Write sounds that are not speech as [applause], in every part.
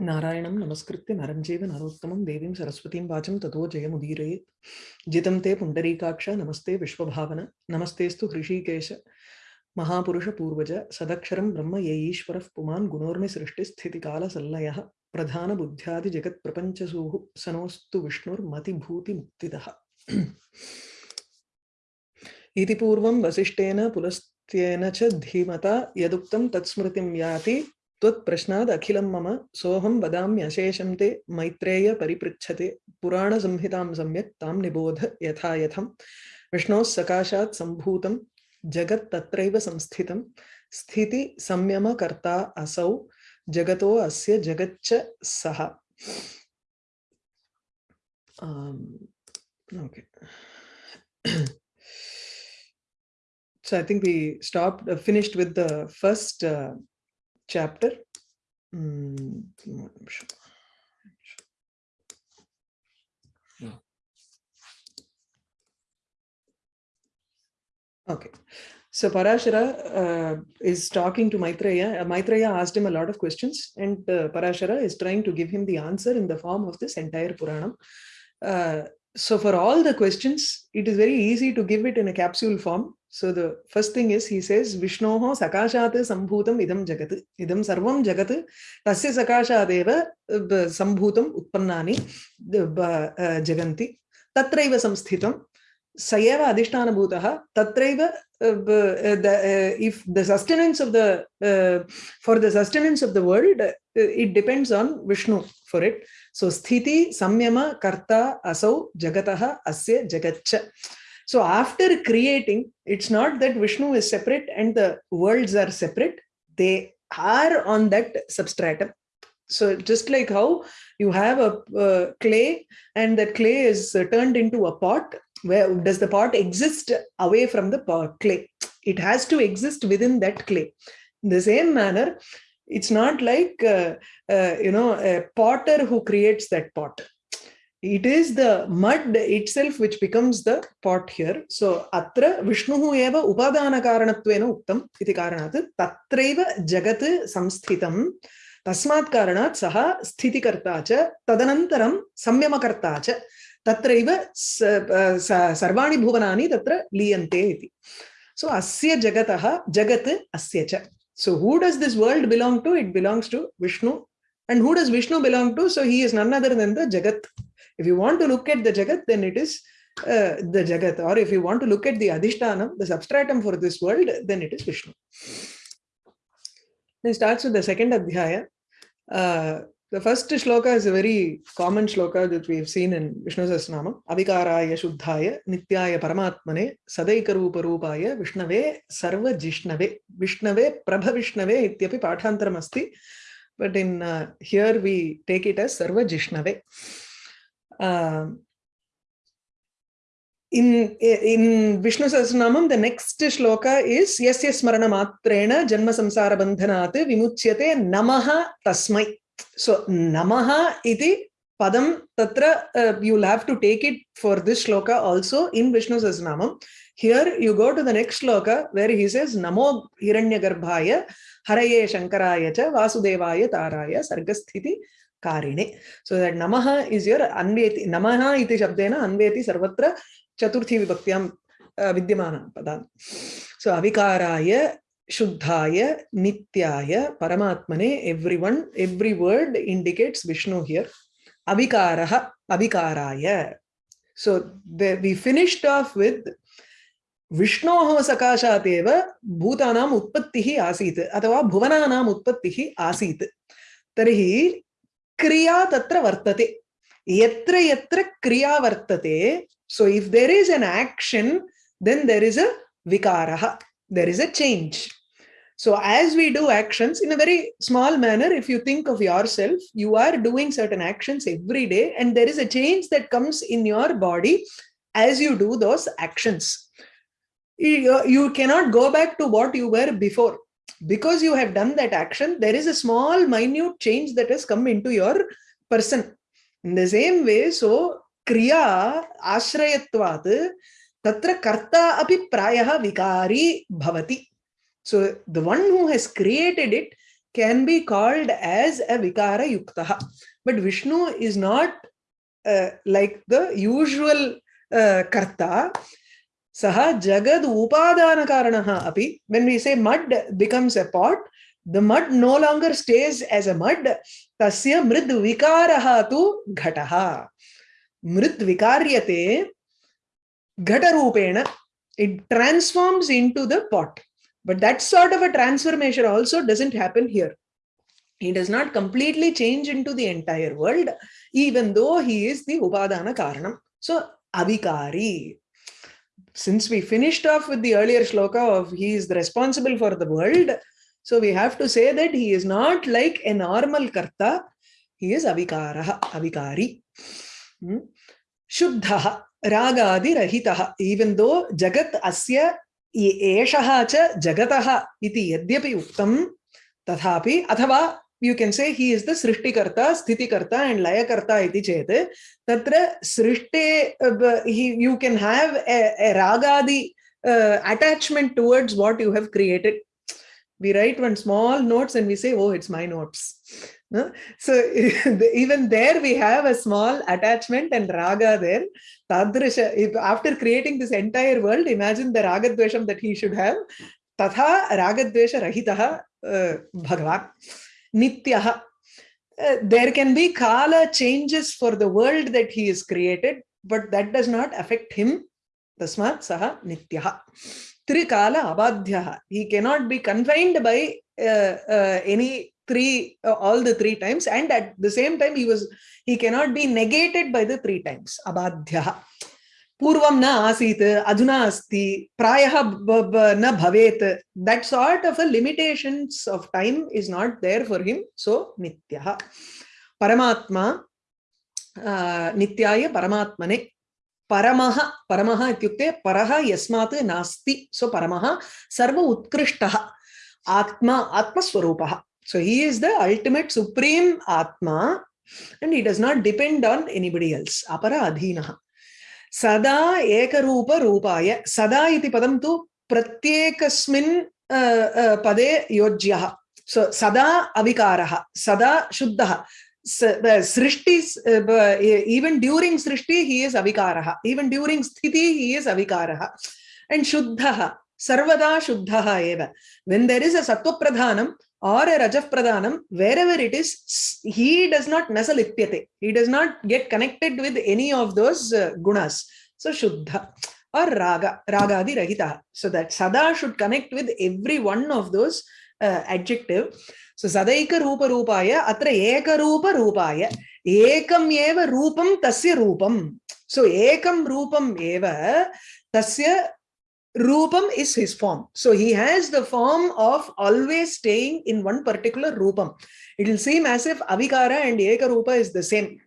नारायणं नमस्कृत्य नरं चैव नरोत्तमं देवीं सरस्वतीं वाचं ततो जयमुदीरयेत्। जितं ते पुण्डरीकाक्ष, नमस्ते विश्वभावन नमस्तेऽस्तु हृषीकेश महापुरुषपूर्वज सदक्षरं ब्रह्म ये ईश्वरः पुमान् गुणोर्मि सृष्टिस्थितिकालसल्लयः प्रधानबुद्ध्यादिजगत्प्रपञ्चसूः सनोऽस्तु विष्णुर्मतिभूतिमुक्तिदः इति पूर्वं वसिष्ठेन पुलस्त्येन च धीमता, यदुक्तं तत्स्मृतिं याति त्वत्प्रश्नाद् अखिलं मम सोऽहं वदाम्यशेषं ते मैत्रेय परिपृच्छते। पुराणसंहितां सम्यक् तां निबोध यथा यथं विष्णोः सकाशात् सम्भूतं जगत् तत्रैव संस्थितं। स्थिति संयमकर्ता असौ जगतो अस्य जगच्च सः। um, okay. So i think we stopped uh, finished with the first uh, chapter. Mm, okay. So Parashara uh, is talking to Maitreya. Uh, Maitreya asked him a lot of questions and uh, Parashara is trying to give him the answer in the form of this entire Puranam. Uh, so for all the questions, it is very easy to give it in a capsule form. So the first thing is he says Vishnoho sakashat sambhutam idam jagat. Idam sarvam jagat tasya sakashadeva sambhutam utpannani jaganti. Tatraiva samsthitam sayeva adhishtanabhutah tatraiva if the sustenance of the uh, for the sustenance of the world uh, it depends on Vishnu for it. So sthiti samyama karta asau jagataha asya jagatcha. So after creating, it's not that Vishnu is separate and the worlds are separate. They are on that substratum. So just like how you have a uh, clay and that clay is uh, turned into a pot, where does the pot exist away from the pot, clay? It has to exist within that clay. In the same manner, it's not like, uh, uh you know, a potter who creates that pot it is the mud itself which becomes the pot here so atra vishnuhu eva upadana karanatvena uktam iti karanat tatraiva jagat samsthitam tasmat karanat saha sthitikarta cha tadanantaram samyamakarta cha tatraiva sarvani bhuvanani tatra liyante iti so asya jagataha jagat asya cha so who does this world belong to it belongs to vishnu and who does vishnu belong to so he is none other than the jagat if you want to look at the Jagat, then it is uh, the Jagat. Or if you want to look at the Adhishtanam, the substratum for this world, then it is Vishnu. Then starts with the second Adhyaya. Uh, the first shloka is a very common shloka that we have seen in Vishnu Sahasranama. Avikaraya Shuddhaya Nityaya Paramatmane Sadaikarupa Rupaya Vishnave Sarva Jishnave Vishnave Prabha Vishnave Ityapi Pathantaram Asti. But in uh, here we take it as Sarva Jishnave. Uh, in in Vishnu Sahasranamam, the next shloka is Yasya Smarana Matrena Janma Samsara Bandhanat Vimuchyate Namaha Tasmai. So Namaha iti padam tatra uh, you'll have to take it for this shloka also in Vishnu Sahasranamam. Here you go to the next shloka where he says Namo Hiranyagarbhaya Haraye Shankaraya cha Vasudevaya Taraya Sargasthiti कारिणे। So that नम is your अन्वे नम शब्द अन्वेति सर्व चतुर्थी विभक्त विद्यम पद सो अविकारा शुद्धा नित्याय, परमात्मने every one every word indicates Vishnu here अविकार अविकारा so we finished off with विष्णो सकाशात भूतानाम उत्पत्ति आसीत, अथवा भुवनानाम उत्पत्ति आसीत। तरी kriya tatra vartate yatra yatra kriya vartate so if there is an action then there is a vikaraha there is a change. So as we do actions in a very small manner if you think of yourself you are doing certain actions every day and there is a change that comes in your body as you do those actions. You, you cannot go back to what you were before because you have done that action, there is a small minute change that has come into your person. In the same way, so kriya ashrayatvat tatra karta api prayaha vikari bhavati. So the one who has created it can be called as a vikara yuktaha. But Vishnu is not uh, like the usual uh, karta. सह जगद उपादान कारण अभी when we say mud becomes a pot the mud no longer stage as a mud तस्य मृद विकार तो घट। मृद विकार्य घट रूपेण it transforms into the pot but that sort of a transformation also doesn't happen here he does not completely change into the entire world, even though he is the upadana karanam. So, avikari since we finished off with the earlier shloka of he is responsible for the world, so we have to say that he is not like a normal karta, he is avikara avikari. Hmm? Shuddhaha, ragadi rahitaha, even though jagat asya eshaha cha jagataha iti yadyapi uktam tathapi athava you can say he is the सृष्टिकर्ता स्थितिकर्ता and लयकर्ता इति चेत् तत्र सृष्टे you can have a रागादि attachment towards what you have created we write one small notes and we say oh it's my notes so even there we have a small attachment and Raga there तादृश after creating this entire world imagine the रागद्वेषं that he should have तथा रागद्वेषरहितः भगवान् Nityaha. Uh, there can be kala changes for the world that he is created, but that does not affect him. Tasmat saha nityaha. Trikala abadhyaha. He cannot be confined by uh, uh, any three uh, all the three times and at the same time he was he cannot be negated by the three times abadhyah पूर्व न आसी अधुना अस्ति, प्रायः न भवेत। That sort of a of time is not there for him so नित्यः। परमात्मा नित्याय परमात्मने, परमः परमः यस्मात् नास्ति सो परमः सर्व उत्कृष्टः, आत्मा, आत्मस्वरूपः। So he is the ultimate supreme आत्मा and he does not depend on anybody else अपरा अधीनः सदा एकरूप रूपाय सदा इति तो तु प्रत्येकस्मिन् पदे योज्यः। सो, सदा अविकारः, सदा शुद्धः। सृष्टि इवन ड्यूरिंग सृष्टि ही इज़ अविकारः। इवन ड्यूरिंग स्थिति ही इज़ अविकारः। एंड शुद्धः, सर्वदा शुद्धः एव। व्हेन देयर इज़ अ सत्व प्रधानम or a Rajaf Pradhanam, wherever it is, he does not nasalipyate. He does not get connected with any of those uh, gunas. So Shuddha or Raga, Ragadi Rahita. So that Sada should connect with every one of those uh, adjective. So Sadaika Rupa Rupaya, Atra Eka Rupa Rupaya, Ekam Eva Rupam Tasya Rupam. So Ekam Rupam Eva Tasya Rupam is his form. So he has the form of always staying in one particular Rupam. It will seem as if Avikara and Eka Rupa is the same.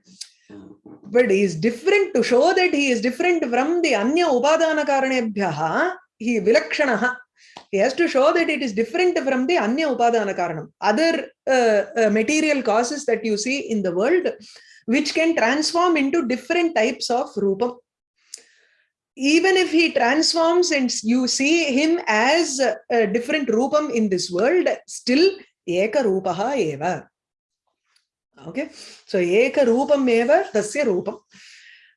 But he is different to show that he is different from the Anya Upadana Karanebhyaha. He Vilakshanaha. He has to show that it is different from the Anya Upadana Karanam. Other uh, uh, material causes that you see in the world, which can transform into different types of Rupam even if he transforms and you see him as a different rupam in this world, still eka rupaha eva. Okay, so eka rupam eva tasya rupam.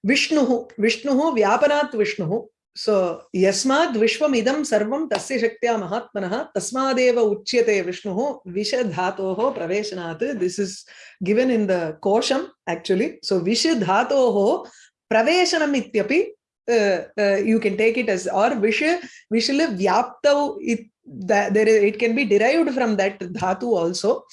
Vishnuhu, Vishnuhu, Vyapanat Vishnuhu. So, yasmad vishvam idam sarvam tasya shaktya mahatmanaha tasmadeva uchyate Vishnuhu vishadhatoho praveshanat. This is given in the kosham actually. So, vishadhatoho praveshanam ityapi uh, uh, you can take it as or visha vishila vyaptav it that there is, it can be derived from that dhatu also.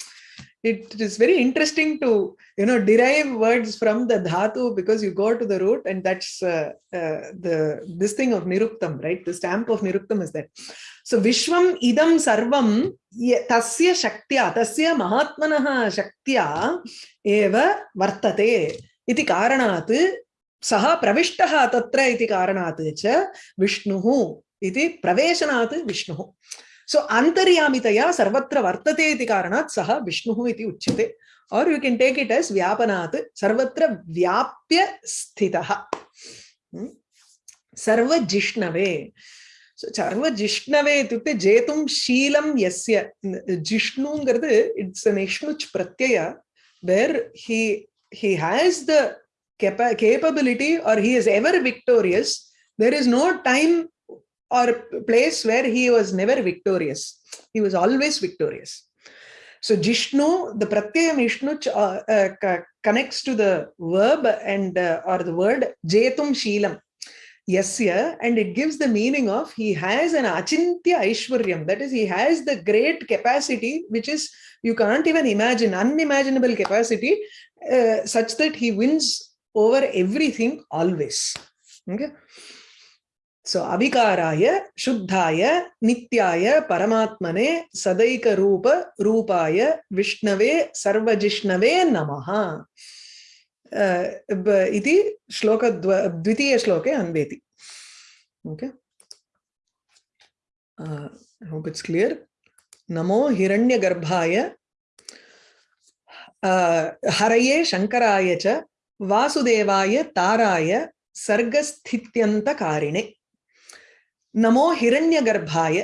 It is very interesting to you know derive words from the dhatu because you go to the root and that's uh, uh, the this thing of niruktam right? The stamp of niruktam is that so vishwam idam sarvam tasya shaktya tasya mahatmanah shaktya eva vartate iti karanat सः प्रविष्टः तत्र इति कारणात् च विष्णुः इति प्रवेशनात् विष्णुः। सो अन्तर्यामितया सर्वत्र वर्तते इति कारणात् सः विष्णुः इति उच्यते। और you can take it as व्यापनात् सर्वत्र व्याप्य स्थितः। सर्वजिष्णवे। Itukte Jetum Sheelam Yasya. Jishnungaradu, it's an Ishnuch Pratyaya where he he has the capa capability or he is ever victorious. There is no time or place where he was never victorious. He was always victorious. So Jishnu, the Pratyayam Ishnu uh, uh, connects to the verb and uh, or the word Jetum Sheelam. Yasya, and it gives the meaning of he has an achintya aishwaryam. That is, he has the great capacity, which is you can't even imagine, unimaginable capacity, uh, such that he wins over everything always. Okay. So Abhikaraya, Shuddhaya, Nityaya, Paramatmane, Sadaika Rupa, Rupaya, Vishnave, Sarvajishnave Namaha. इति श्लोक द्वितीयश्लोके अन्वेति okay hope it's clear नमो हिरण्यगर्भाय हरये शङ्कराय च वासुदेवाय ताराय सर्गस्थित्यंतकारिणे नमो हिरण्यगर्भाय।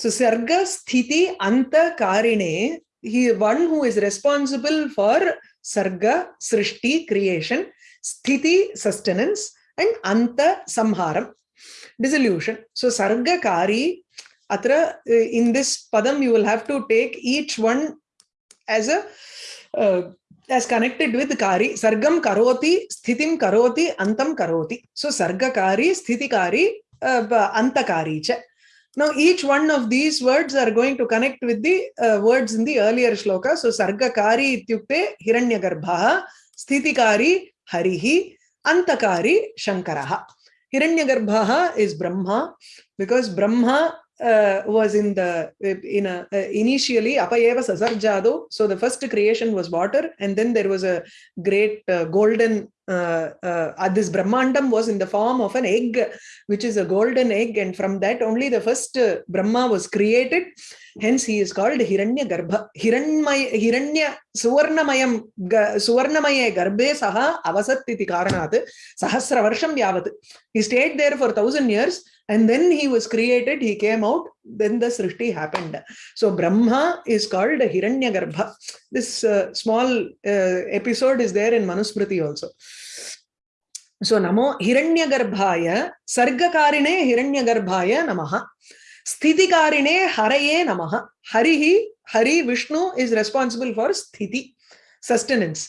सर्गस्थिति अंतकारिणे he one who is responsible for सर्ग सृष्टि क्रिएशन स्थिति सस्टेनेंस एंड अंत संहारम। डिसोल्यूशन सो सर्गकारी, अत्र in this Padma you will have to take each one as a as connected with kari sargam karoti sthitim karoti antam karoti so sarga kari sthiti kari uh, antakari cha Now, each one of these words are going to connect with the uh, words in the earlier shloka. So, Sargakari ityukte Hiranyagarbha, Sthitikari Harihi, Antakari Shankaraha. Hiranyagarbha is Brahma because Brahma uh, was in the in a uh, initially apayeva sasarjado so the first creation was water and then there was a great uh, golden uh, uh, this brahmandam was in the form of an egg which is a golden egg and from that only the first uh, brahma was created hence he is called hiranya garbha hiranyamaya hiranya suvarnamayam suvarnamaye garbhe saha avasat iti karanat sahasra varsham yavat he stayed there for 1000 years and then he was created he came out then the srishti happened so brahma is called hiranyagarbha this uh, small uh, episode is there in manusmriti also so namo hiranya hiranyagarbhaya sargakarine hiranyagarbhaya namaha sthitikarine haraye namaha harihi hari vishnu is responsible for sthiti sustenance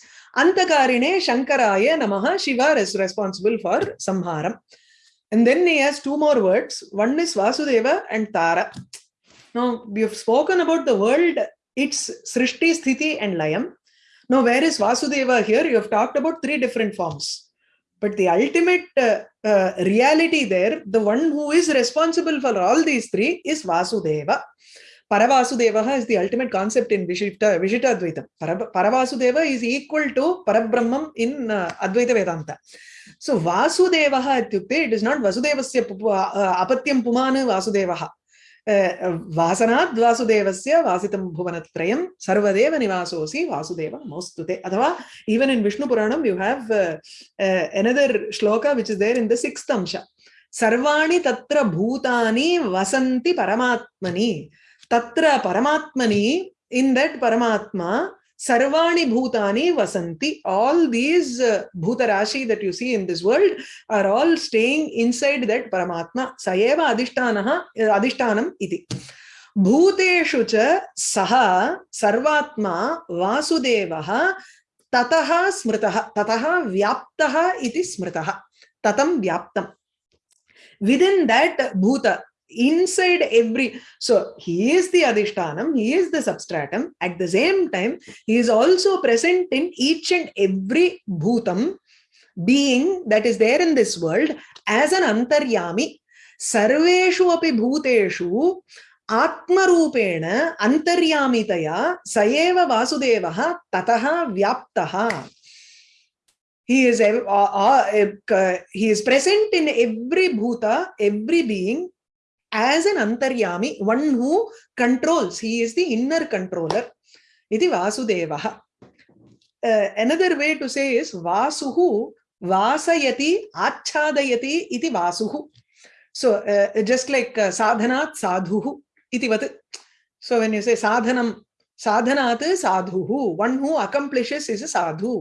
antakarine shankaraya namaha shiva is responsible for samharam And then he has two more words. One is Vasudeva and Tara. Now, we have spoken about the world, its Srishti, Sthiti and Layam. Now, where is Vasudeva here? You have talked about three different forms. But the ultimate uh, uh, reality there, the one who is responsible for all these three is Vasudeva. Paravasudeva is the ultimate concept in Vishita, Advaita. Paravasudeva is equal to Parabrahmam in uh, Advaita Vedanta. So ityukte, it is not Vasudevasya apatyam pumanu Vasudevaha. वासनात् वासुदेवस्य वासितं भुवनत्रयं सर्वदेव निवासोऽसि वासुदेव नमोस्तुते अथवा Puranam you have uh, uh, another shloka which is there in the sixth amsha सर्वाणि तत्र भूतानि वसन्ति परमात्मनि तत्र परमात्मनि in that paramatma sarvani bhutani vasanti all these uh, bhutarashi that you see in this world are all staying inside that paramatma sayeva adhishtanaha adhishtanam iti भूतेषु च सः सर्वात्मा वासुदेवः ततः स्मृतः ततः व्याप्तः इति स्मृतः ततं व्याप्तम् within that bhuta inside every so he is the adhishtanam he is the substratum at the same time he is also present in each and every bhutam being that is there in this world as an antaryami sarveshu api bhuteshu आत्मरूपेण अन्तर्यामितया स एव वासुदेवः ततः व्याप्तः he is uh, uh, he is present in every bhuta every being as an antaryami, one who controls. He is the inner controller. Iti Vasudevaha. Uh, another way to say is Vasuhu Vasayati Achadayati iti Vasuhu. so uh, just like uh, sadhanat sadhuhu itivat so when you say sadhanam sadhanat sadhuhu one who accomplishes is a sadhu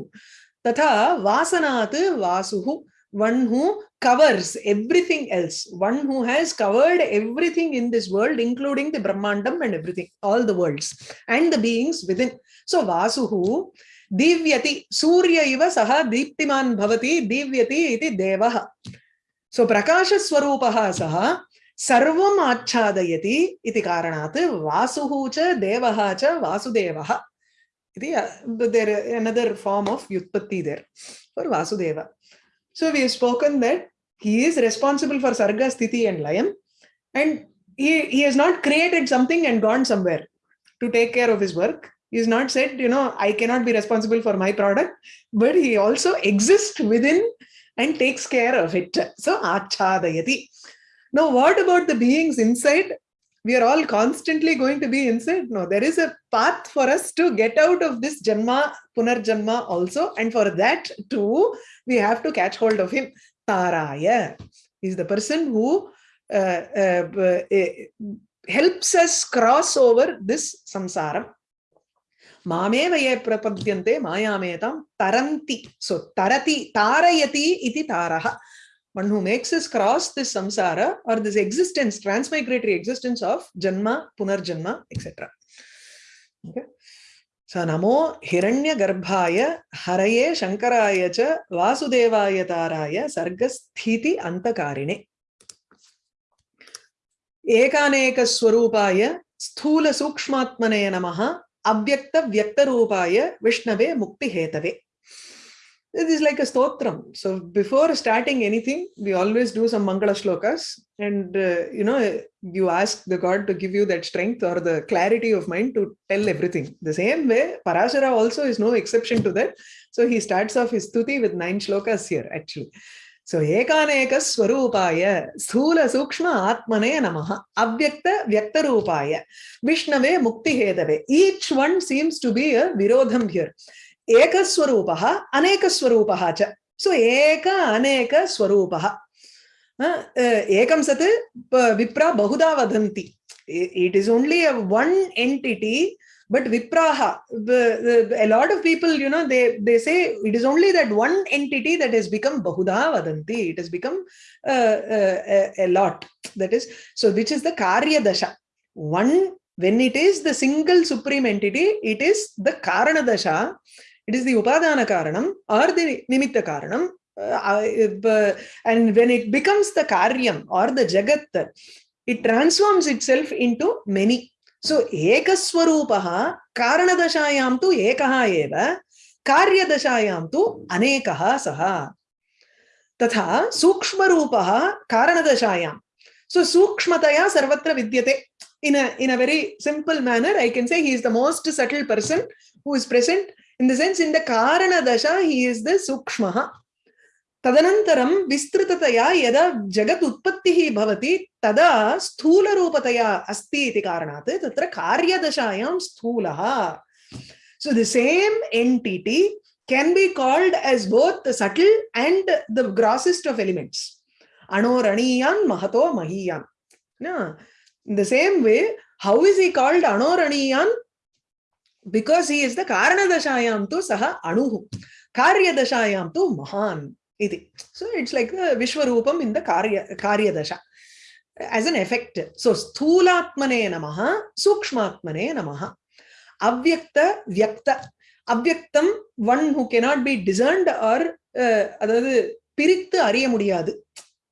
tatha vasanat vasuhu one who covers everything else, one who has covered everything in this world, including the Brahmandam and everything, all the worlds and the beings within. So Vasuhu Divyati Surya Iva Saha Deeptiman Bhavati Divyati Iti Devaha. So Prakasha Swarupaha Saha Sarvam Achadayati Iti Karanat Vasuhu Cha Devaha Cha Vasudevaha. Uh, there another form of Yutpatti there for Vasudeva so we have spoken that he is responsible for sarga sthiti and layam and he, he has not created something and gone somewhere to take care of his work He's not said, you know, I cannot be responsible for my product, but he also exists within and takes care of it. So, achadayati. Now, what about the beings inside? we are all constantly going to be inside. No, there is a path for us to get out of this Janma, Punarjanma also. And for that too, we have to catch hold of him. Taraya is the person who uh, uh, uh, helps us cross over this samsara. Mameva prapadyante mayametam taranti. So tarati, tarayati iti taraha. One who makes us cross this samsara or this existence transmigratory existence of janma punarjanma etc okay So namo hiranya स नमो हिरण्यगर्भाय हरये शङ्कराय च वासुदेवाय ताराय सर्गस्थिति अन्तकारिणे एकानेकस्वरूपाय स्थूलसूक्ष्मात्मने नमः avyakta vyaktarupaya vishnave mukti hetave it is like a stotram. So before starting anything we always do some mangala shlokas. And uh, you know you ask the god to give you that strength or the clarity of mind to tell everything. The same way parashara also is no exception to that. So he starts off his stuti with nine shlokas here actually. Swarupaya sthula sukshma atmane namaha avyakta vyaktarupaya vishnave mukti hedave. Each one seems to be a virodham here. Aneka swarupaha cha. So eka aneka swarupaha. Ekam sat vipra bahuda vadanti. It is only a but vipraha a lot of people you know they they say it is only that one entity that has become bahuda vadanti it has become uh, uh, a, a lot that is so which is the karya dasha one when it is the single supreme entity it is the karana dasha it is the upadana karanam or the nimitta karanam uh, uh, and when it becomes the karyam or the jagat it transforms itself into many सो एकस्वरूपः कारणदशायां तु एकः एव कार्यदशायां तु अनेकः सः तथा सूक्ष्मरूपः कारणदशायां सो सूक्ष्मतया सर्वत्र विद्यते in a in a very simple manner i can say he is the most subtle person who is present in the sense in the karana dasha he is the sukshma तदनन्तरं विस्तृततया यदा जगत् उत्पत्तिः भवति तदा स्थूलरूपतया अस्ति इति कारणात् तत्र कार्यदशायां स्थूलः so the same entity can be called as both the subtle and the grossest of elements anoraniyan mahato mahiyan no in the same way how is he called anoraniyan because he is the காரணதசாயாம் து சஹ அணுகும் காரியதசாயாம் து மகான் இது so it's like விஸ்வரூபம் இந்த காரிய காரியதசா ஆஸ் அன் எஃபெக்ட் ஸோ ஸ்தூலாத்மனே நம சூக்மாத்மனே நம அவ்வக்த வியக்த அவ்வக்தம் one who cannot be discerned or அதாவது பிரித்து அறிய முடியாது.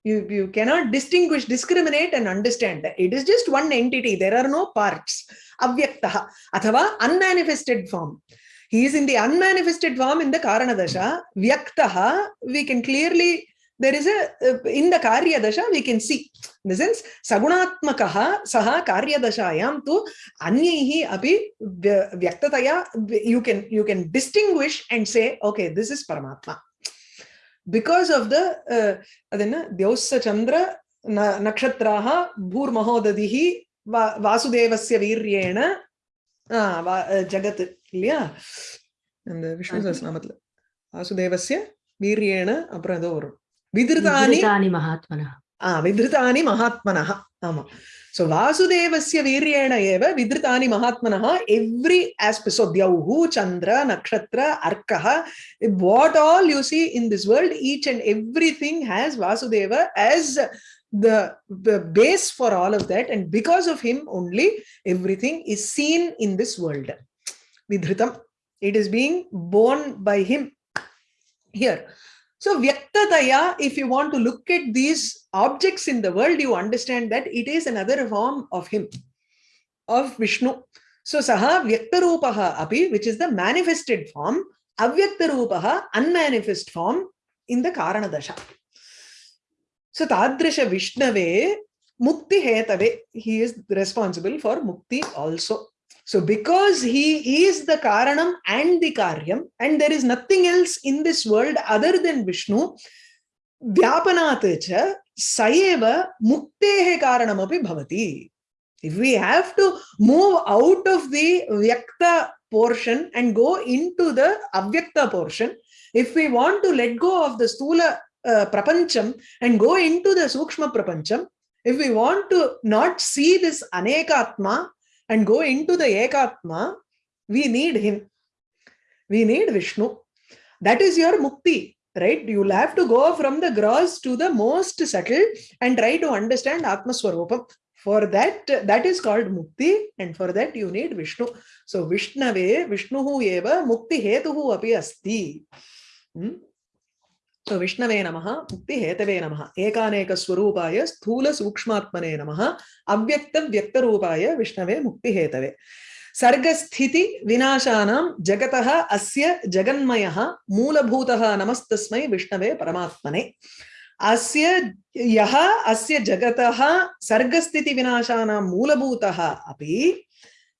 You you cannot distinguish discriminate and understand it is just one entity there are no parts avyakta athava unmanifested form he is in the unmanifested form in the Karana Dasha. Vyaktaha, we can clearly, there is a, uh, in the Karya Dasha, we can see. In the sense, Sagunatmakaha, Saha Karya Dashayam tu Anyihi api Vyaktataya, you can, you can distinguish and say, okay, this is Paramatma. Because of the அது என்ன தியோச சந்திர நக்ஷத்ராக பூர்மகோததிஹி வா வாசுதேவசிய வீரியேன ஜகத் இல்லையா அந்த விஷ்ணு சஹஸ்நாமத்துல வாசுதேவசிய வீரியேன அப்புறம் ஏதோ வரும் விதிருதானி மகாத்மனா ஆஹ் விதிருதானி மகாத்மனா ஆமா So Vasudevasya Viryena eva Vidritani Mahatmanaha, every aspect, so Dyauhu, Chandra, Nakshatra, Arkaha, what all you see in this world, each and everything has Vasudeva as the, the base for all of that. And because of him only, everything is seen in this world. Vidritam. It is being born by him here. So Vyaktataya, if you want to look at these objects in the world, you understand that it is another form of him, of Vishnu. So Saha Vyaktarupaha api, which is the manifested form, Avyaktarupaha, unmanifest form in the Karanadasha. So Tadrisha Vishnave, Mukti Hetave, he is responsible for Mukti also. So because he is the Karanam and the Karyam, and there is nothing else in this world other than Vishnu, Vyapanatecha Sayeva Muktehe Karanamapi Bhavati. If we have to move out of the Vyakta portion and go into the Avyakta portion, if we want to let go of the Stula uh, Prapancham and go into the Sukshma Prapancham, if we want to not see this Anekatma and go into the Ekatma, we need him. We need Vishnu. That is your mukti, right? You'll have to go from the gross to the most subtle and try to understand Atma Swarupam. For that, that is called mukti, and for that you need Vishnu. So Vishnave, Vishnuhu eva mukti hetuhu api asti. Hmm? सो विष्णवे नम मुक्ति Hathaway नम एकानेक स्वरूपाय स्थूल सूक्ष्मात्मने नम अव्यक्त व्यक्त रूपाय विष्णवे मुक्ति Hathaway सर्गस्थिति विनाशानां जगतः अस्य जगन्मयः मूलभूतः नमस्तस्मै विष्णवे परमात्मने। अस्य यः, अस्य जगतः सर्गस्थिति विनाशानां मूलभूतः अपि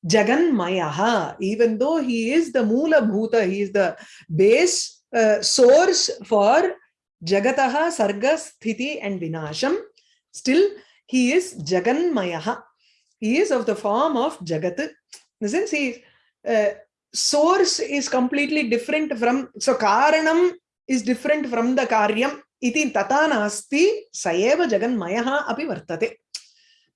जगन्मयः even though he is the मूलभूत he is the base uh, source for Jagataha, Sarga, Sthiti and Vinasham. Still, he is Jaganmayaha. He is of the form of Jagat. In the sense, he, uh, source is completely different from, so Karanam is different from the Karyam. Iti tata nasti sayeva Jaganmayaha api vartate.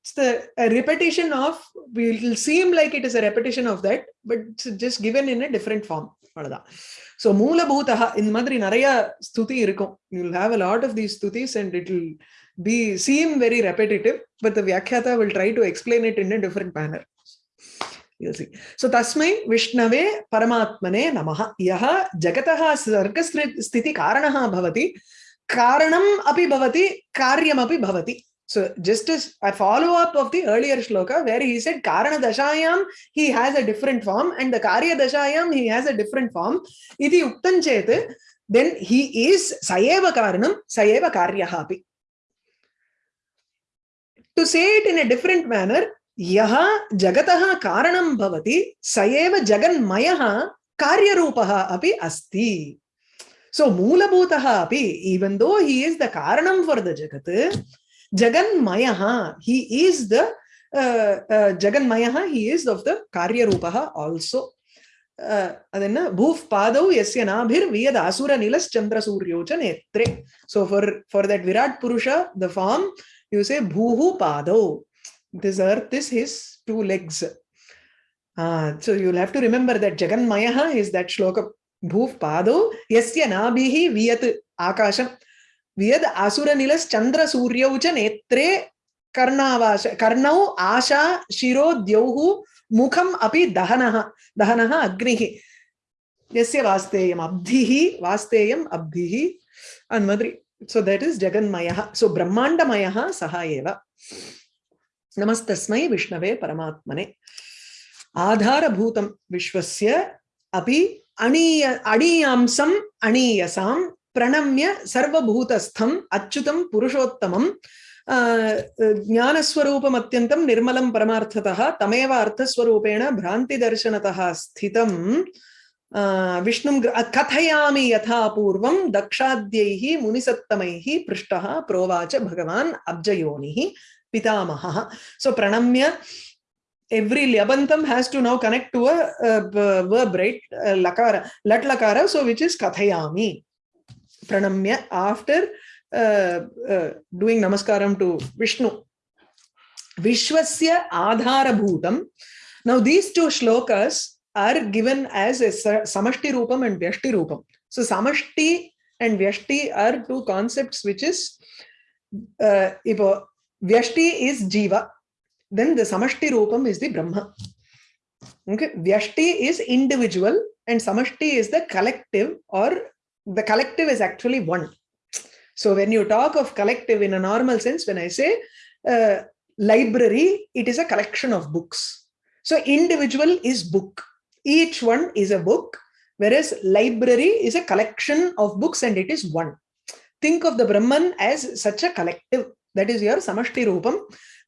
It's the repetition of, it will seem like it is a repetition of that, but it's just given in a different form. So மூலபூதா இந்த மாதிரி நிறைய ஸ்துதி இருக்கும் you will have a lot of these ஸ்துதிஸ் and it will be seem very repetitive, but the Vyakhyata will try to explain it in a different manner. You'll see. So Tasmai Vishnave Paramatmane Namaha. Yaha Jagataha Sargasthiti Karanaha Bhavati. Karanam So just as a follow-up of the earlier shloka where he said Karana Dashayam, he has a different form and the Karya Dashayam, he has a different form. Iti Uktan Chet, then he is Sayeva Karanam, Sayeva Karyahapi. To say it in a different manner, Yaha Jagataha Karanam Bhavati, Sayeva Jaganmayaha Karyarupaha api asti. So Moolabhutaha api, even though he is the Karanam for the Jagat, Jaganmayaha, he is the uh, uh, Jaganmayaha, he is of the Karya Rupaha also. ಅದನ್ನ ಭೂಫ್ ಪಾದೌ ಯಸ್ಯ ನಾಭಿರ್ ವಿಯದ ಅಸುರ ನಿಲಸ್ ಚಂದ್ರ ಸೂರ್ಯೋಚ ನೇತ್ರೆ so for for that Virat ಪುರುಷ the form you say ಭೂಹು ಪಾದೌ this earth is his two legs so you'll have to remember that jaganmaya is that shloka bhuf pado yasya nabhihi viyat akasham वियद असुर निलस चंद्र सूर्यौ च नेत्रे कर्णावाश कर्णौ आशा शिरो द्यौः मुखम अपि दहनः। दहनः अग्निः। यस्य वास्तेयम् अब्धिः वास्तेयम् अब्धिः। अन्मद्रि so that is jaganmaya so brahmandamaya saha eva नमस्तस्मै विष्णवे परमात्मने। आधारभूतं विश्वस्य अपि अणीय अणीयांसम् अणीयसां प्रणम्य सर्वभूतस्थम अच्युतम पुरुषोत्तमम ज्ञानस्वरूपम अत्यंतम निर्मलम परमार्थतः तमेव अर्थस्वरूपेण भ्रान्तिदर्शनतः स्थितं विष्णुं कथयामि यथा पूर्वं दक्षाद्यैः मुनिसत्तमैः पृष्टः प्रोवाच भगवान् अब्जयोनिः पितामहः। सो प्रणम्य every lyabantam has to now connect to a, a verb right? lakara lat lakara so which is kathayami pranamya after uh, uh, doing namaskaram to Vishnu. Vishwasya Adharabhutam. Now, these two shlokas are given as a Samashti Rupam and Vyashti Rupam. So, Samashti and Vyashti are two concepts which is, uh, Vyashti is Jiva, then the Samashti Rupam is the Brahma. Okay, Vyashti is individual and Samashti is the collective or the collective is actually one. So when you talk of collective in a normal sense, when I say uh, library, it is a collection of books. So individual is book. Each one is a book, whereas library is a collection of books and it is one. Think of the Brahman as such a collective. That is your Samashti Rupam.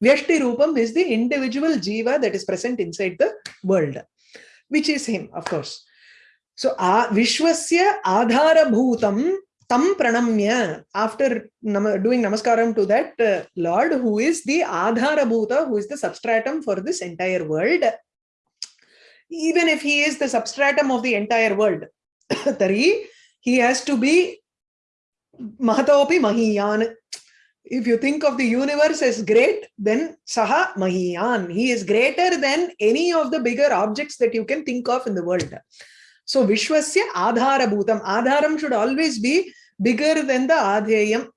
Vyashti Rupam is the individual Jiva that is present inside the world, which is him, of course. So, Vishwasya Adhara Bhutam tam pranamya after nam doing namaskaram to that uh, lord who is the adhara bhuta who is the substratum for this entire world. Even if he is the substratum of the entire world [coughs] tari he has to be mahatopi mahiyan. If you think of the universe as great then saha mahiyan. He is greater than any of the bigger objects that you can think of in the world so Vishwasya Adhara Bhutam. Adharam should always be bigger than the Adheyam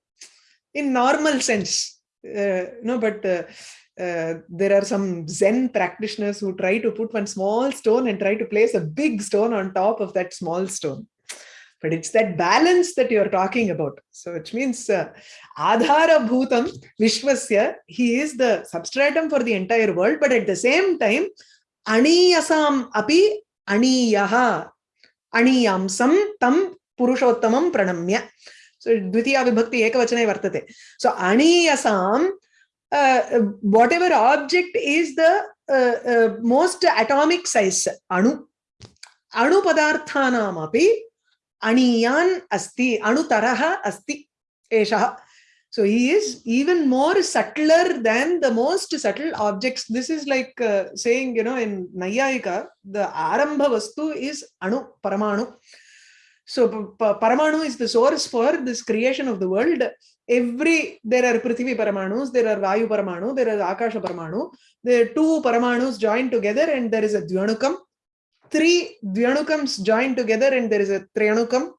in normal sense. Uh, no, but uh, uh, there are some Zen practitioners who try to put one small stone and try to place a big stone on top of that small stone. But it's that balance that you're talking about. So which means uh, Adhara Bhutam Vishwasya, he is the substratum for the entire world, but at the same time, Aniyasam api Aniyaha अणीयांसं तं पुरुषोत्तमं प्रणम्य so dvitiya vibhakti ekavachane vartate so aniyasam uh, whatever object is the uh, uh, most atomic size anu anu padarthanam api aniyan So he is even more subtler than the most subtle objects. This is like uh, saying, you know, in Nayayika, the Arambha Vastu is Anu, Paramanu. So Paramanu is the source for this creation of the world. Every, there are Prithvi Paramanus, there are Vayu Paramanu, there are Akasha Paramanu. There are two Paramanus joined together and there is a Dvyanukam. Three Dvyanukams joined together and there is a Trianukam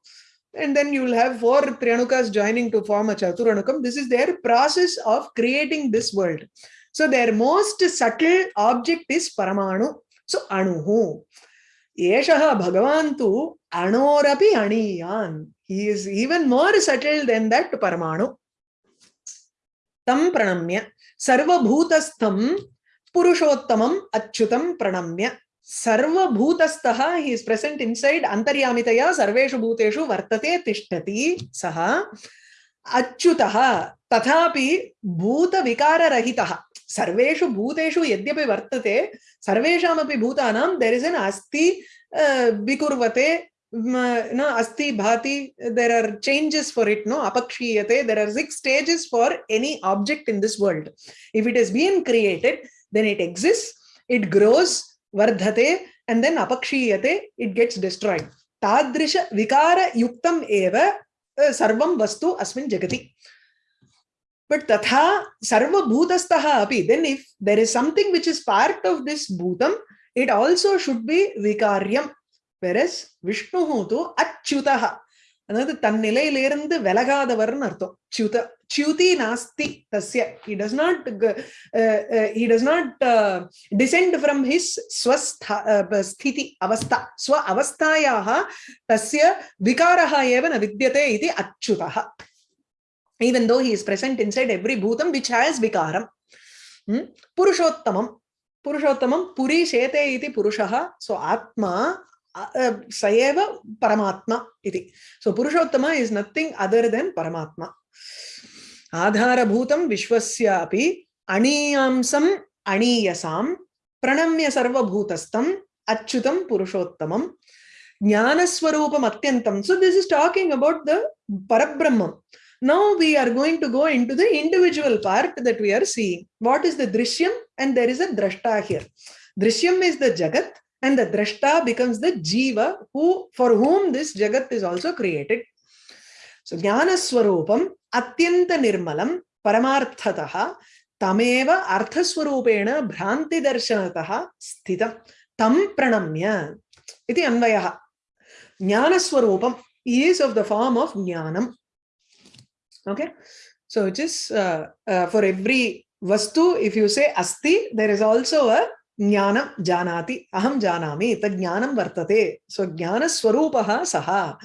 and then you will have four Trianukas joining to form a Chaturanukam. This is their process of creating this world. So their most subtle object is Paramanu. So Anuhu. Yeshaha Bhagavan tu Anorapi Aniyan. He is even more subtle than that Paramanu. Tam pranamya. Sarva bhutastham purushottamam achyutam pranamya. सर्वभूतस्थः he is present inside अंतर्यामितया सर्वेषु भूतेषु वर्तते तिष्ठति सः अच्युतः तथापि भूतविकाररहितः सर्वेषु भूतेषु यद्यपि वर्तते सर्वेषामपि भूतानां देयर इज़ एन अस्ति विकुर्वते no asti bhati there are changes for it no apakshiyate there are six stages for any object in this world if it has been created then it exists it grows vardhate and then apakshiyate, it gets destroyed. Tadrisha vikara yuktam eva sarvam vastu asmin jagati. But tatha sarva bhutastaha api. Then if there is something which is part of this bhutam, it also should be vikaryam. Whereas Vishnu to achyutaha. அதாவது தன் நிலையிலிருந்து விலகாதவர்னு அர்த்தம் சுத च्युति नास्ति तस्य he does not uh, uh, he does not uh, descend from his स्वस्थ स्थिति अवस्था स्व अवस्थायाः तस्य विकारः एव न विद्यते इति अच्युतः even though he is present inside every bhutam which has vikaram hmm? purushottamam purushottamam puri shete iti purushah so atma Sayeva Paramatma iti. So Purushottama is nothing other than Paramatma. Adhara Api Aniyamsam Aniyasam Pranamya Sarva Bhutastam Achyutam Purushottamam Jnanaswarupam Atyantam. So this is talking about the Parabrahmam. Now we are going to go into the individual part that we are seeing. What is the Drishyam? And there is a Drashta here. Drishyam is the Jagat and the drashta becomes the jiva who for whom this jagat is also created so jnana swarupam अत्यंत निर्मलं परमार्थतः तमेव अर्थस्वरूपेण भ्रान्तिदर्शनतः स्थितं तं प्रणम्य इति अन्वयः ज्ञानस्वरूपम् of jnanam okay so it is uh, uh, for every vastu if you say asti there is also a jnanam janati aham janami tad jnanam vartate so jnana swarupah saha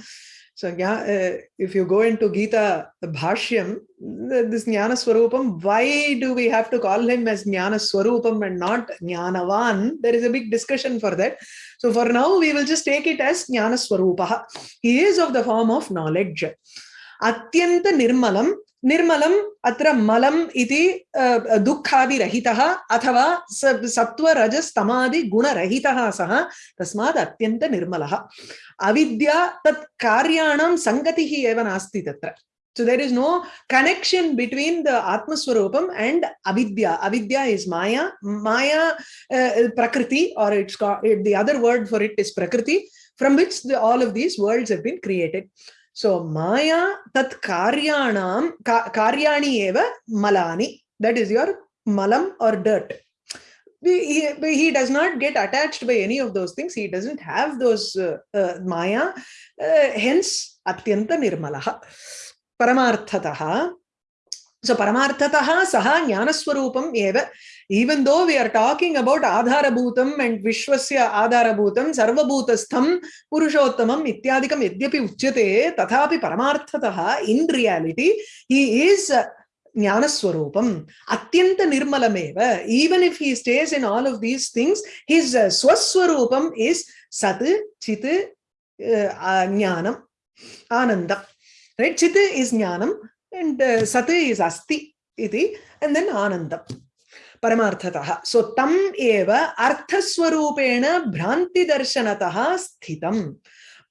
so uh, if you go into Gita Bhashyam, this Jnana Swarupam, why do we have to call him as Jnana Swarupam and not Jnanavan? There is a big discussion for that. So for now, we will just take it as Jnana Swarupaha. He is of the form of knowledge. Atyanta Nirmalam निर्मलम अत्र मलम इति दुःखादिरहितः अथवा सत्व रजस तमादि गुणरहितः सः तस्मात् अत्यन्त अविद्या तत् कार्याणां सङ्गतिः एव नास्ति तत्र So there is no connection between the Atma Swarupam and Avidya. Avidya is Maya. Maya uh, Prakriti or it's called, the other word for it is Prakriti from which the, all of these worlds have been created. So Maya tat karyanam, ka, karyani eva malani. That is your malam or. He, he, does not get attached by any of those things. He doesn't have those uh, uh, Maya. Uh, hence, atyanta nirmalaha. Paramarthataha. So Paramarthataha saha jnanaswarupam eva. Even though we are talking about Adharabhutam and Vishwasya Adharabhutam, Sarvabhutastham, Purushottamam, Ityadikam, Yadyapi Uchyate, Tathapi Paramarthataha, in reality, he is Jnanaswarupam, Atyanta Nirmalameva. Even if he stays in all of these things, his uh, Swaswarupam is Sat, Chit, uh, Jnanam, Ananda. Right? Chit is Jnanam and uh, Sat is Asti, iti, and then Anandam. परमार्थतः। सो तम एव अर्थस्वरूपेण भ्रान्तिदर्शनतः स्थितम्।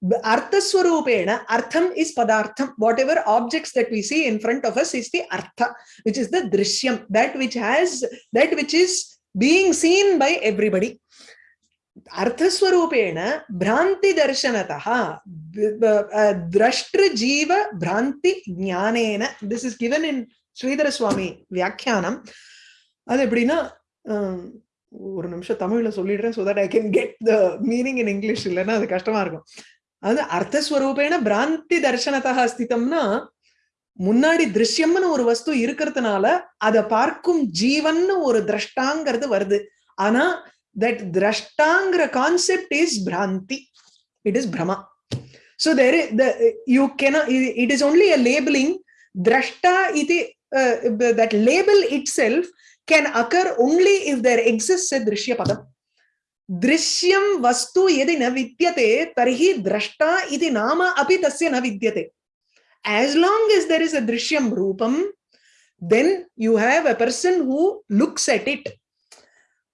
अर्थस्वरूपेण अर्थम is पदार्थम। Whatever objects that we see in front of us is the earth which is the Drishyam. That which has that which is being seen by everybody अर्थस्वरूपेण भ्रांति दर्शनतः द्रष्टृजीव this is given in Shridhar Swami व्याख्यानम। அது எப்படின்னா ஒரு நிமிஷம் தமிழ்ல சொல்லிடுறேன் so that I can get the meaning in English இல்லைன்னா அது கஷ்டமா இருக்கும். அது அர்த்தஸ்வரூபேன பிராந்தி தர்சனத்தக அஸ்தித்தம்னா முன்னாடி திருஷ்யம்னு ஒரு வஸ்து இருக்கிறதுனால அதை பார்க்கும் ஜீவன் ஒரு திரஷ்டாங்கிறது வருது. ஆனா தட் திரஷ்டாங்கிற கான்செப்ட் இஸ் பிராந்தி. இட் இஸ் பிரமா so there you can it is only a labeling திரஷ்டா இது that label itself can occur only if there exists a drishya padam. Drishyam vastu yadi na vidyate tarhi drashta iti nama api tasya na vidyate. As long as there is a drishyam rupam, then you have a person who looks at it.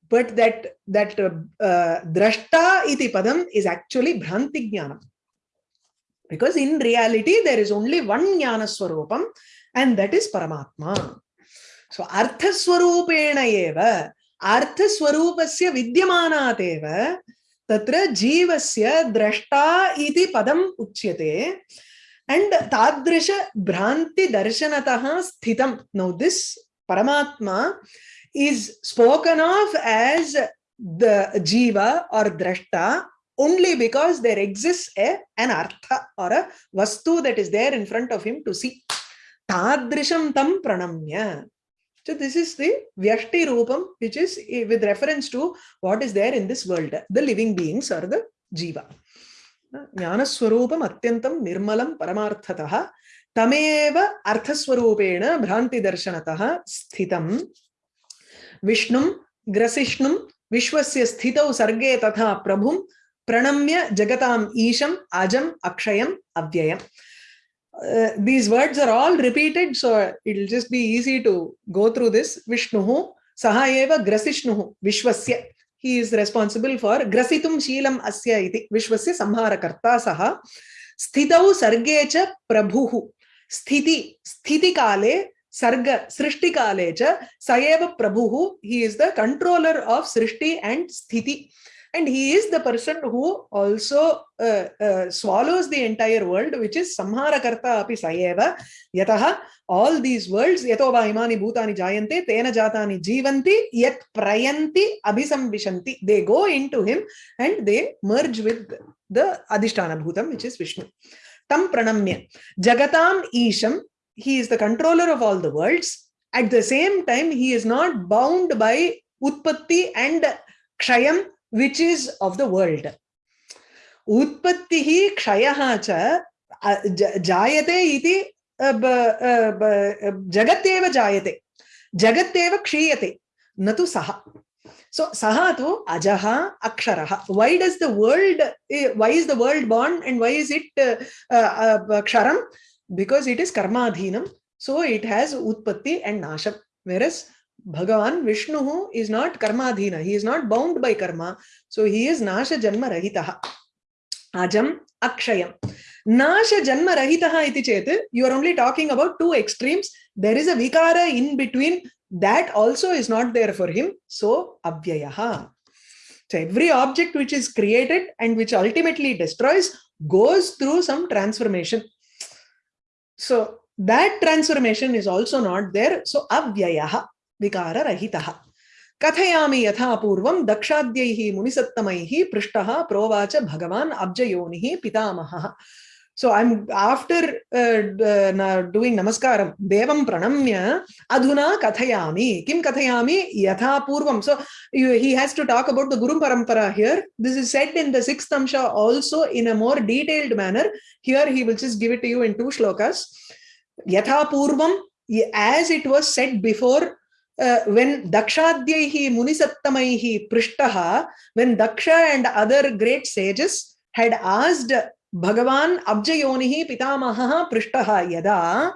But that that uh, uh, drashta iti padam is actually bhranti jnanam. Because in reality, there is only one jnana swarupam and that is Paramatma. So अर्थस्वरूपेण एव अर्थस्वरूपस्य विद्यमानादेव तत्र जीवस्य द्रष्टा इति पदम् उच्यते and तादृश भ्रांति दर्शनतः स्थितम् नाउ दिस परमात्मा is spoken of as the जीव और द्रष्टा only because there exist a an अर्थ और अ वस्तु that is there in front of him to see तादृशं तं प्रणम्य So this is the Vyashti Rupam, which is with reference to what is there in this world, the living beings or the Jiva. ज्ञानस्वरूपम् अत्यन्तं निर्मलं परमार्थतः तमेव अर्थस्वरूपेण भ्रान्तिदर्शनतः स्थितं विष्णुं ग्रसिष्णुं विश्वस्य स्थितौ सर्गे तथा प्रभुं प्रणम्य जगताम् ईशम् अजम् अक्षयम् अव्ययम् uh, these words are all repeated, so it'll just be easy to go through this. Vishnuhu, Sahayeva Grasishnuhu, Vishwasya. He is responsible for Grasitum Sheelam Asya iti, Vishwasya Samharakarta Saha. Sthitau Sargecha Prabhuhu. Sthiti, Sthiti Kale, Sarga, Srishti Kale cha, Sayeva Prabhuhu. He is the controller of Srishti and Sthiti. And he is the person who also uh, uh, swallows the entire world which is samhara karta api sayeva yatah all these worlds yato imani bhutani jayante tena jatani jivanti yat prayanti abhisamvishanti they go into him and they merge with the adhisthana bhutam which is vishnu. Tam pranamya. Jagatam isham. He is the controller of all the worlds. At the same time he is not bound by utpatti and kshayam which is of the world. Utpattihi kshayaha cha ja- jayate iti jagatyeva jayate. Jagatyeva kshiyate natu saha. So saha tu ajaha aksharaha. Why does the world eh, why is the world born and why is it uh, uh, ksharam? Because it is karma karmadhinam. So it has utpatti and nasham. Whereas Bhagavan Vishnu is not karmadhina. He is not bound by karma. So he is nasha janma rahitaha. Ajam akshayam. Nasha janma rahitaha iti chet. You are only talking about two extremes. There is a vikara in between. That also is not there for him. So avyayaha. So every object which is created and which ultimately destroys goes through some transformation. So that transformation is also not there. So avyayaha. विकार रहितः कथयामि यथा पूर्वं दक्षाद्यैः मुनिसत्तमैः पृष्टः प्रोवाच भगवान् अब्जयोनिः पितामहः। So I am after doing नमस्कारं देवं प्रणम्य अधुना कथयामि किं कथयामि यथा पूर्वं so he has to talk about the guru parampara here this is said in the 6th अंश also in a more detailed manner here he which is give it to you in two shloka यथा पूर्वं as it was said before uh, when Dakshadhyaihi Munisattamaihi Prishtaha, when Daksha and other great sages had asked Bhagavan Abjayonihi Pitamaha Prishtaha Yada,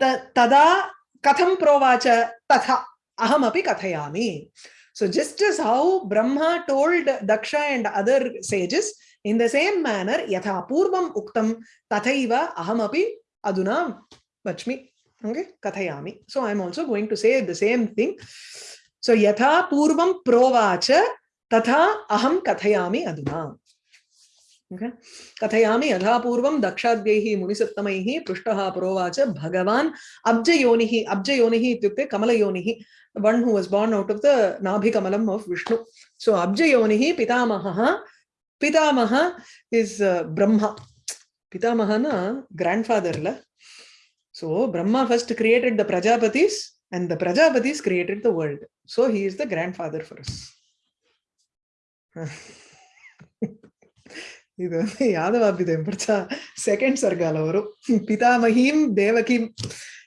ta- tada katham provacha tatha ahamapi kathayami. So just as how Brahma told Daksha and other sages, in the same manner, yatha purvam uktam tathaiva ahamapi aduna vachmi. Okay, kathayami. So I'm also going to say the same thing. So yatha purvam provacha tatha aham kathayami aduna. Okay. कथयामि यथा पूर्वं दक्षाद्यैः मुनिसत्तमैः पृष्टः प्रोवाच भगवान् अब्जयोनिः अब्जयोनिः इत्युक्ते कमलयोनिः one who was born out of the नाभिकमलम् of Vishnu. So अब्जयोनिः पितामहः पितामह is uh, Brahma. Pitamah na grandfather la. So Brahma first created the Prajapatis and the Prajapatis created the world. So he is the grandfather for us. [laughs] [laughs] Second Sargalavaru. Pitamahim Devakim.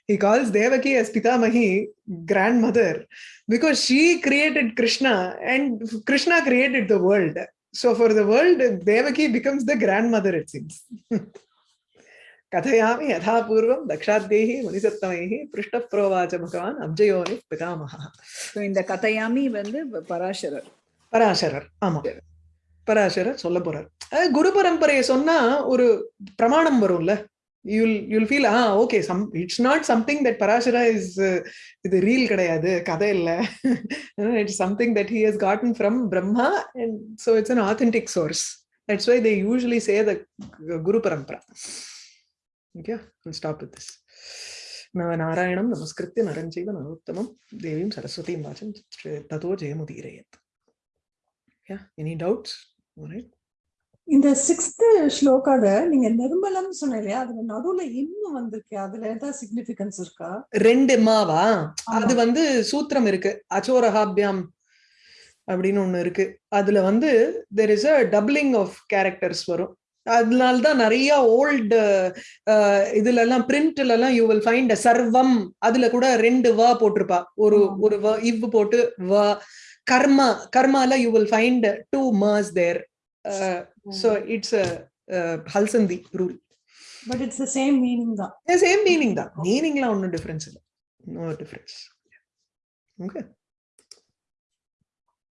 he calls Devaki as Pitamahi, grandmother, because she created Krishna and Krishna created the world. So for the world, Devaki becomes the grandmother, it seems. [laughs] கதையாமி யதாபூர்வம் தக்ஷாத்தேகி முனிசத்தமைகி பிருஷ்ட புரோவாச்ச பகவான் அப்ஜயோனி பிதாமகா இந்த கதையாமி வந்து பராசரர். பராசரர் ஆமா. பராசரர் சொல்ல போறார் குரு பரம்பரையை சொன்னா ஒரு பிரமாணம் வரும்ல. You'll you'll feel ah okay some it's not something that Parashara is இது ரீல் கிடையாது கதை இல்லை. It's something that he has gotten from Brahma and so it's an authentic source that's why they usually say the guru parampara stop with this நாராயணம் நமஸ்கிருத்திய நரஞ்சைவ நரோத்தமம் தேவீம் சரஸ்வதியும் வாச்சம் ததோ ஜெயமுதீரயத் Yeah, any doubts? All right. இந்த சிக்ஸ்த் ஸ்லோகால நீங்க நிர்மலம் சொன்னீங்க அதுல நடுவுல இன்னும் வந்திருக்கு. அதுல ஏதாவது சிக்னிபிகன்ஸ் இருக்கா? ரெண்டு மாவா. அது வந்து சூத்திரம் இருக்கு. அச்சோரஹாபியாம் அப்படின்னு ஒண்ணு இருக்கு. அதுல வந்து there is a doubling of characters வரும். அதனால தான் நிறைய ஓல்டு இதுல எல்லாம் பிரிண்ட்ல எல்லாம் யூ வில் ஃபைண்ட் சர்வம். அதுல கூட ரெண்டு வ போட்டிருப்பா. ஒரு. ஒரு வ இவ் போட்டு வ. கர்மா கர்மால யூ வில் ஃபைண்ட் டூ மர்ஸ் there so it's ஹல்சந்தி rule but it's the same meaning தான். சேம் மீனிங் தான். மீனிங்லாம் ஒன்றும் டிஃபரன்ஸ் இல்லை. No difference okay